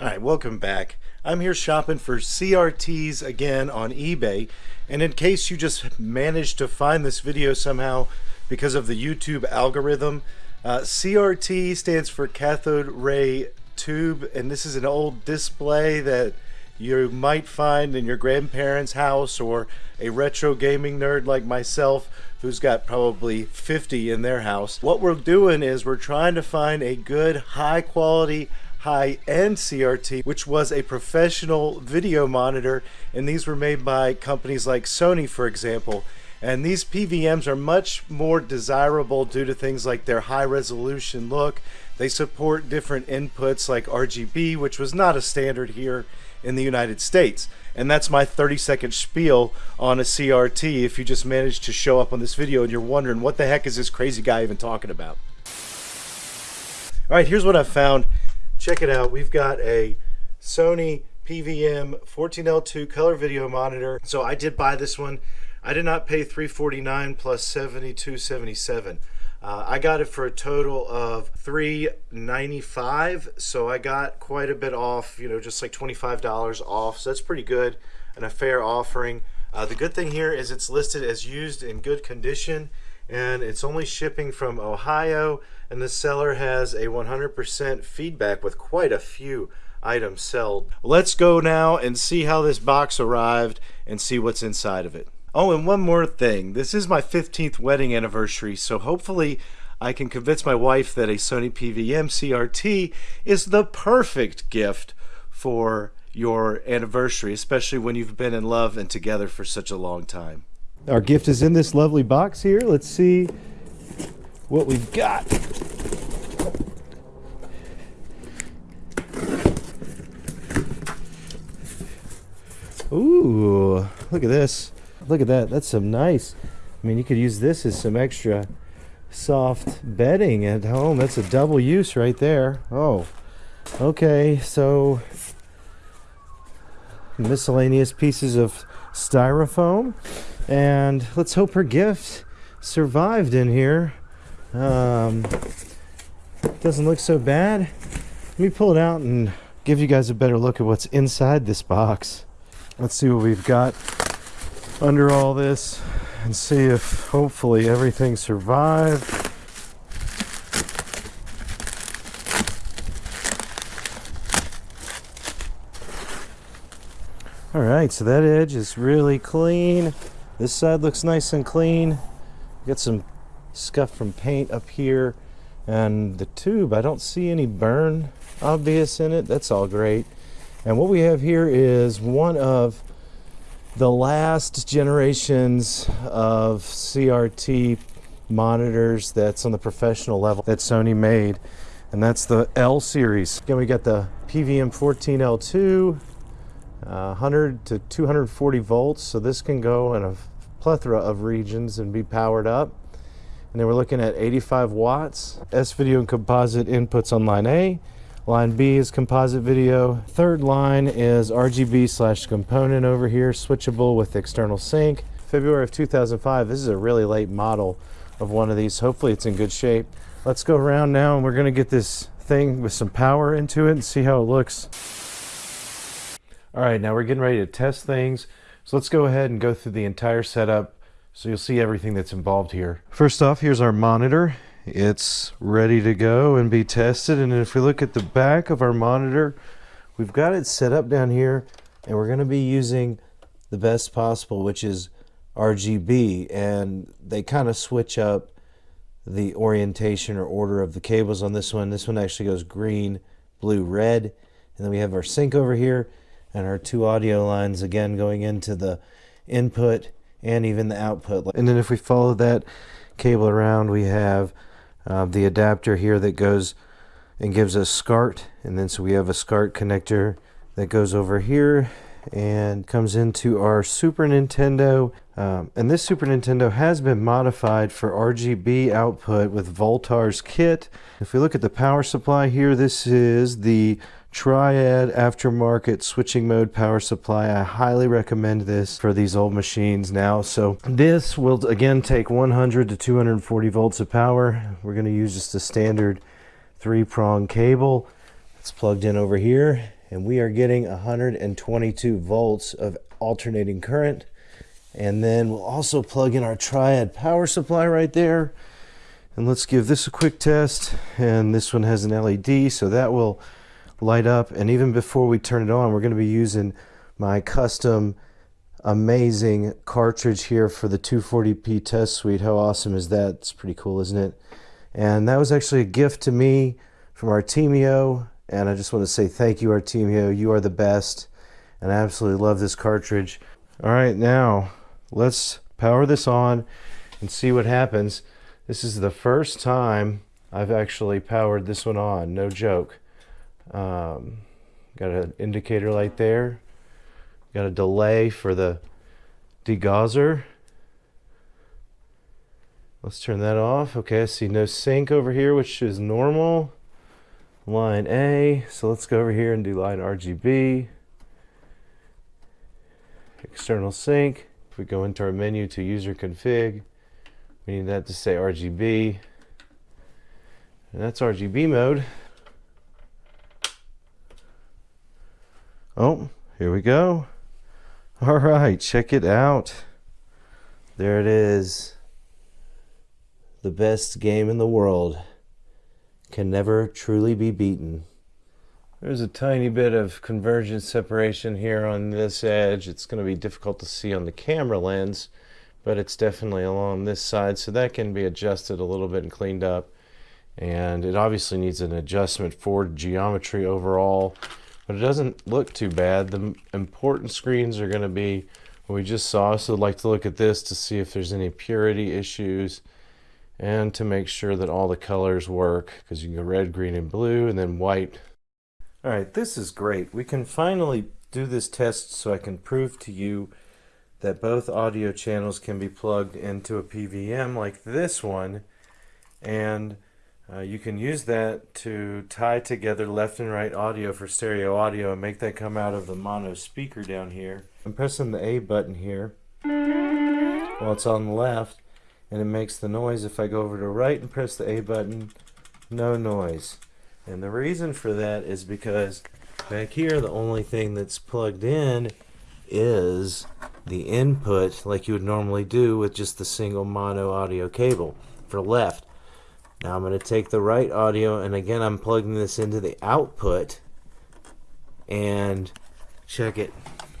All right, welcome back. I'm here shopping for CRTs again on eBay. And in case you just managed to find this video somehow because of the YouTube algorithm, uh, CRT stands for cathode ray tube. And this is an old display that you might find in your grandparents' house or a retro gaming nerd like myself who's got probably 50 in their house. What we're doing is we're trying to find a good high quality high-end CRT, which was a professional video monitor, and these were made by companies like Sony, for example. And these PVMs are much more desirable due to things like their high resolution look. They support different inputs like RGB, which was not a standard here in the United States. And that's my 30 second spiel on a CRT if you just managed to show up on this video and you're wondering what the heck is this crazy guy even talking about. All right, here's what I found check it out. We've got a Sony PVM 14L2 color video monitor. So I did buy this one. I did not pay 349 plus 72.77. Uh, I got it for a total of 395 so I got quite a bit off you know just like $25 off so that's pretty good and a fair offering uh, the good thing here is it's listed as used in good condition and it's only shipping from Ohio and the seller has a 100% feedback with quite a few items sold. Let's go now and see how this box arrived and see what's inside of it. Oh, and one more thing. This is my 15th wedding anniversary, so hopefully I can convince my wife that a Sony PVM CRT is the perfect gift for your anniversary, especially when you've been in love and together for such a long time. Our gift is in this lovely box here. Let's see what we've got. Ooh, look at this. Look at that. That's some nice. I mean, you could use this as some extra soft bedding at home. That's a double use right there. Oh, okay. So miscellaneous pieces of styrofoam and let's hope her gift survived in here. Um, doesn't look so bad. Let me pull it out and give you guys a better look at what's inside this box. Let's see what we've got under all this and see if hopefully everything survived. All right so that edge is really clean this side looks nice and clean. Got some scuff from paint up here. And the tube, I don't see any burn obvious in it. That's all great. And what we have here is one of the last generations of CRT monitors that's on the professional level that Sony made. And that's the L series. Again, we got the PVM 14L2, uh, 100 to 240 volts. So this can go in a plethora of regions and be powered up. And then we're looking at 85 watts. S-video and composite inputs on line A. Line B is composite video. Third line is RGB slash component over here, switchable with external sync. February of 2005, this is a really late model of one of these. Hopefully it's in good shape. Let's go around now and we're gonna get this thing with some power into it and see how it looks. All right, now we're getting ready to test things. So let's go ahead and go through the entire setup so you'll see everything that's involved here. First off, here's our monitor. It's ready to go and be tested. And if we look at the back of our monitor, we've got it set up down here and we're going to be using the best possible, which is RGB. And they kind of switch up the orientation or order of the cables on this one. This one actually goes green, blue, red. And then we have our sync over here and our two audio lines again going into the input and even the output. And then if we follow that cable around, we have uh, the adapter here that goes and gives us SCART. And then so we have a SCART connector that goes over here and comes into our Super Nintendo. Um, and this Super Nintendo has been modified for RGB output with Voultar's kit. If we look at the power supply here, this is the Triad aftermarket switching mode power supply. I highly recommend this for these old machines now. So this will again take 100 to 240 volts of power. We're going to use just a standard three prong cable. It's plugged in over here and we are getting 122 volts of alternating current. And then we'll also plug in our triad power supply right there. And let's give this a quick test. And this one has an LED, so that will light up. And even before we turn it on, we're going to be using my custom amazing cartridge here for the 240p test suite. How awesome is that? It's pretty cool, isn't it? And that was actually a gift to me from Artemio. And I just want to say thank you, Artemio. You are the best. And I absolutely love this cartridge. All right, now let's power this on and see what happens. This is the first time I've actually powered this one on. No joke. Um, got an indicator light there. Got a delay for the degausser. Let's turn that off. Okay, I see no sync over here, which is normal. Line A. So let's go over here and do line RGB. External sync. If we go into our menu to user config, we need that to say RGB. And that's RGB mode. Oh, here we go. All right, check it out. There it is. The best game in the world can never truly be beaten. There's a tiny bit of convergence separation here on this edge. It's going to be difficult to see on the camera lens, but it's definitely along this side, so that can be adjusted a little bit and cleaned up. And it obviously needs an adjustment for geometry overall but it doesn't look too bad. The important screens are going to be what we just saw, so I'd like to look at this to see if there's any purity issues and to make sure that all the colors work because you can go red, green, and blue and then white. All right, this is great. We can finally do this test so I can prove to you that both audio channels can be plugged into a PVM like this one and uh, you can use that to tie together left and right audio for stereo audio and make that come out of the mono speaker down here. I'm pressing the A button here while it's on the left and it makes the noise. If I go over to right and press the A button, no noise. And the reason for that is because back here the only thing that's plugged in is the input like you would normally do with just the single mono audio cable for left. Now I'm going to take the right audio and again I'm plugging this into the output and check it.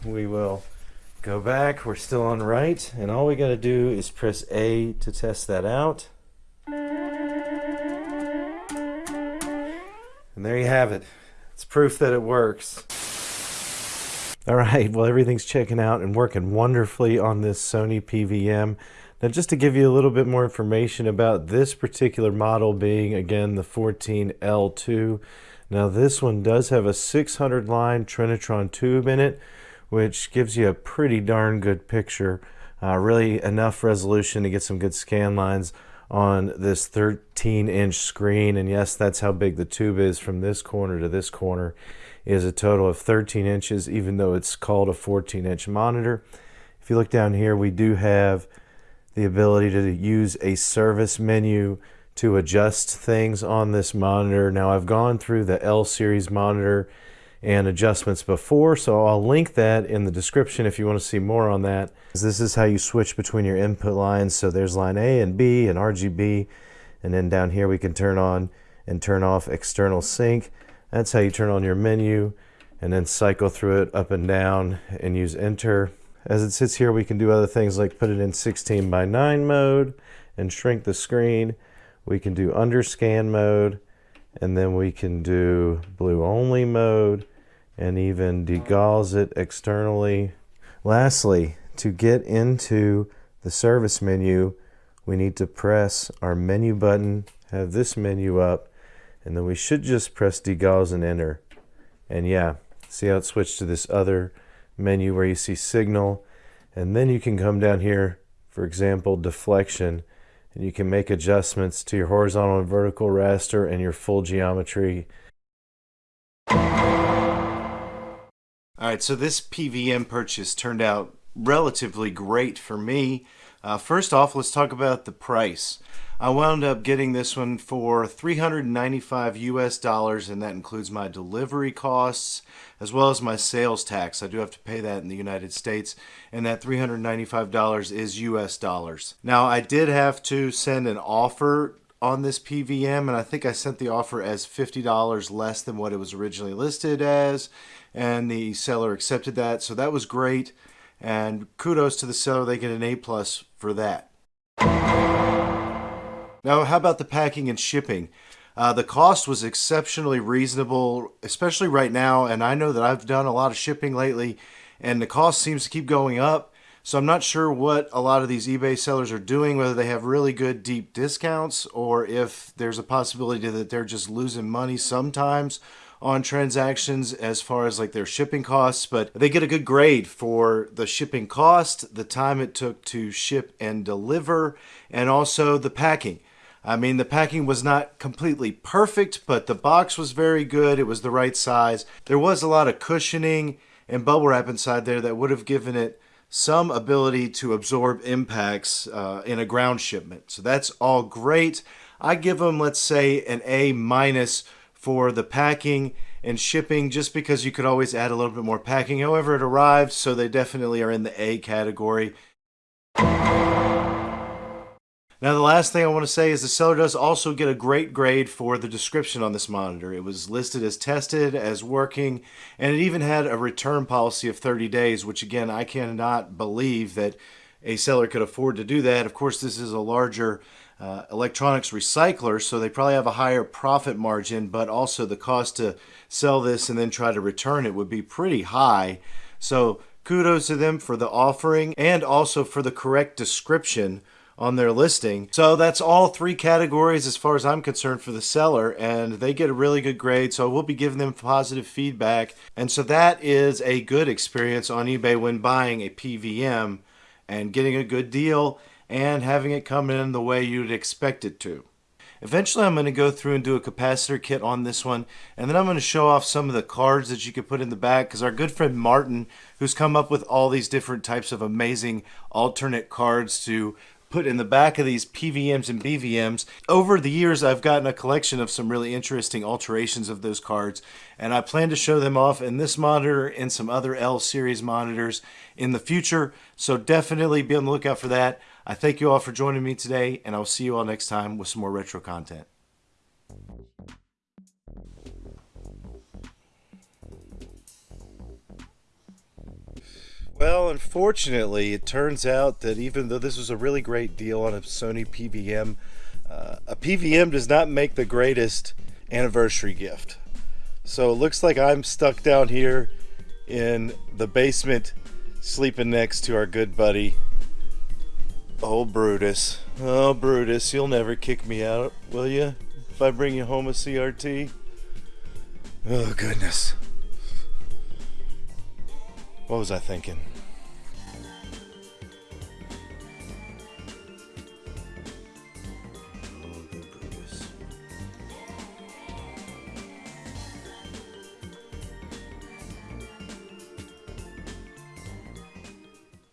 We will go back. We're still on right and all we got to do is press A to test that out. And there you have it. It's proof that it works. All right, well everything's checking out and working wonderfully on this Sony PVM. Now just to give you a little bit more information about this particular model being again the 14L2. Now this one does have a 600 line Trinitron tube in it which gives you a pretty darn good picture. Uh, really enough resolution to get some good scan lines on this 13 inch screen and yes that's how big the tube is from this corner to this corner is a total of 13 inches even though it's called a 14 inch monitor. If you look down here we do have the ability to use a service menu to adjust things on this monitor. Now I've gone through the L series monitor and adjustments before, so I'll link that in the description if you want to see more on that. This is how you switch between your input lines. So there's line A and B and RGB, and then down here we can turn on and turn off external sync. That's how you turn on your menu and then cycle through it up and down and use enter as it sits here, we can do other things like put it in 16 by 9 mode and shrink the screen. We can do underscan mode, and then we can do blue only mode, and even degauss it externally. Lastly, to get into the service menu, we need to press our menu button, have this menu up, and then we should just press degauss and enter. And yeah, see how it switched to this other menu where you see signal and then you can come down here for example deflection and you can make adjustments to your horizontal and vertical raster and your full geometry. All right so this PVM purchase turned out relatively great for me Uh, first off, let's talk about the price. I wound up getting this one for 395 US dollars, and that includes my delivery costs as well as my sales tax. I do have to pay that in the United States, and that $395 is US dollars. Now, I did have to send an offer on this PVM, and I think I sent the offer as $50 less than what it was originally listed as, and the seller accepted that, so that was great. And kudos to the seller, they get an A plus for that. Now, how about the packing and shipping? Uh, the cost was exceptionally reasonable, especially right now. And I know that I've done a lot of shipping lately, and the cost seems to keep going up. So I'm not sure what a lot of these eBay sellers are doing, whether they have really good deep discounts or if there's a possibility that they're just losing money sometimes on transactions as far as like their shipping costs, but they get a good grade for the shipping cost, the time it took to ship and deliver, and also the packing. I mean, the packing was not completely perfect, but the box was very good. It was the right size. There was a lot of cushioning and bubble wrap inside there that would have given it some ability to absorb impacts uh, in a ground shipment. So that's all great. I give them, let's say, an A minus for the packing and shipping just because you could always add a little bit more packing. However, it arrived, so they definitely are in the A category. Now, the last thing I want to say is the seller does also get a great grade for the description on this monitor. It was listed as tested, as working, and it even had a return policy of 30 days, which again, I cannot believe that a seller could afford to do that. Of course, this is a larger uh, electronics recycler, so they probably have a higher profit margin, but also the cost to sell this and then try to return it would be pretty high. So kudos to them for the offering and also for the correct description on their listing. So that's all three categories as far as I'm concerned for the seller, and they get a really good grade. So we'll be giving them positive feedback. And so that is a good experience on eBay when buying a PVM and getting a good deal and having it come in the way you'd expect it to. Eventually I'm going to go through and do a capacitor kit on this one and then I'm going to show off some of the cards that you can put in the back because our good friend Martin who's come up with all these different types of amazing alternate cards to put in the back of these PVMs and BVMs. Over the years, I've gotten a collection of some really interesting alterations of those cards, and I plan to show them off in this monitor and some other L series monitors in the future. So definitely be on the lookout for that. I thank you all for joining me today, and I'll see you all next time with some more retro content. Well, unfortunately, it turns out that even though this was a really great deal on a Sony PVM, uh, a PVM does not make the greatest anniversary gift. So it looks like I'm stuck down here in the basement sleeping next to our good buddy, old Brutus. Oh, Brutus, you'll never kick me out, will you? If I bring you home a CRT? Oh, goodness. What was I thinking?